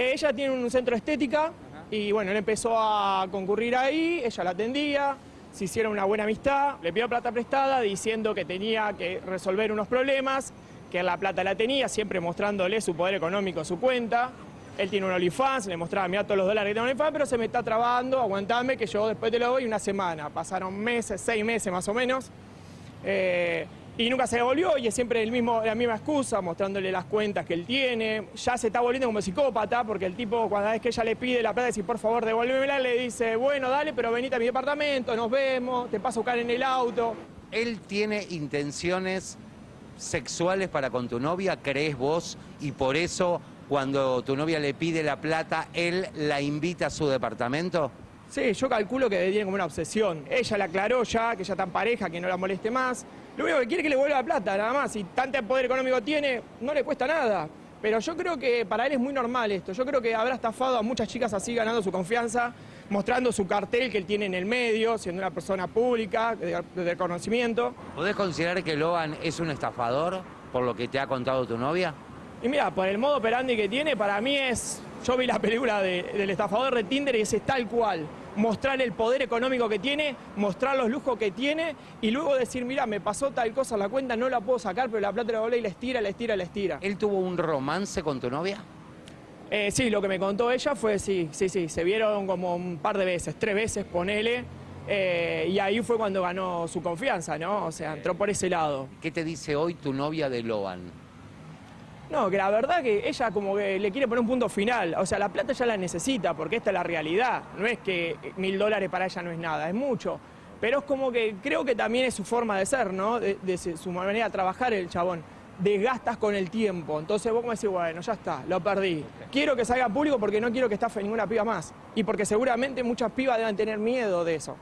Ella tiene un centro estética y bueno, él empezó a concurrir ahí, ella la atendía, se hicieron una buena amistad, le pidió plata prestada diciendo que tenía que resolver unos problemas, que la plata la tenía, siempre mostrándole su poder económico, su cuenta. Él tiene un OnlyFans, le mostraba, mira todos los dólares que tiene OnlyFans, pero se me está trabando, aguantame que yo después te lo doy una semana. Pasaron meses, seis meses más o menos. Eh, y nunca se devolvió y es siempre el mismo, la misma excusa, mostrándole las cuentas que él tiene. Ya se está volviendo como psicópata porque el tipo, cuando vez que ella le pide la plata, dice, por favor, devuélvemela, le dice, bueno, dale, pero venite a mi departamento, nos vemos, te paso a buscar en el auto. ¿Él tiene intenciones sexuales para con tu novia, crees vos, y por eso cuando tu novia le pide la plata, él la invita a su departamento? Sí, yo calculo que tiene como una obsesión. Ella le aclaró ya que ya en pareja, que no la moleste más. Lo único que quiere es que le vuelva la plata, nada más. Si tanto poder económico tiene, no le cuesta nada. Pero yo creo que para él es muy normal esto. Yo creo que habrá estafado a muchas chicas así, ganando su confianza, mostrando su cartel que él tiene en el medio, siendo una persona pública, de, de reconocimiento. ¿Podés considerar que Logan es un estafador por lo que te ha contado tu novia? Y mira, por el modo operandi que tiene, para mí es... Yo vi la película de- del estafador de Tinder y ese es tal cual. Mostrar el poder económico que tiene, mostrar los lujos que tiene y luego decir, mira, me pasó tal cosa la cuenta, no la puedo sacar, pero la plata la volé y la estira, la estira, la estira. ¿Él tuvo un romance con tu novia? Eh, sí, lo que me contó ella fue, sí, sí, sí, se vieron como un par de veces, tres veces, ponele, eh, y ahí fue cuando ganó su confianza, ¿no? O sea, entró por ese lado. ¿Qué te dice hoy tu novia de Logan? No, que la verdad que ella como que le quiere poner un punto final. O sea, la plata ya la necesita porque esta es la realidad. No es que mil dólares para ella no es nada, es mucho. Pero es como que creo que también es su forma de ser, ¿no? De, de su manera de trabajar el chabón. Desgastas con el tiempo. Entonces vos como decís, bueno, ya está, lo perdí. Quiero que salga público porque no quiero que estafe ninguna piba más. Y porque seguramente muchas pibas deben tener miedo de eso.